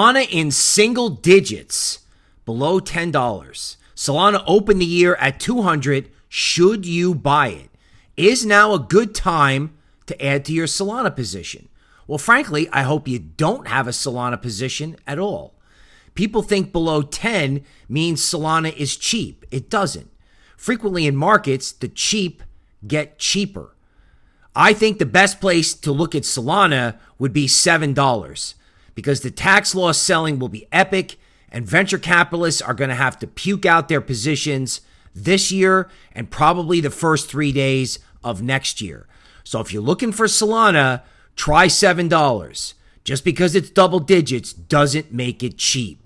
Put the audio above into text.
Solana in single digits, below $10. Solana opened the year at 200. Should you buy it? Is now a good time to add to your Solana position? Well, frankly, I hope you don't have a Solana position at all. People think below 10 means Solana is cheap. It doesn't. Frequently in markets, the cheap get cheaper. I think the best place to look at Solana would be $7 because the tax loss selling will be epic and venture capitalists are going to have to puke out their positions this year and probably the first three days of next year. So if you're looking for Solana, try $7. Just because it's double digits doesn't make it cheap.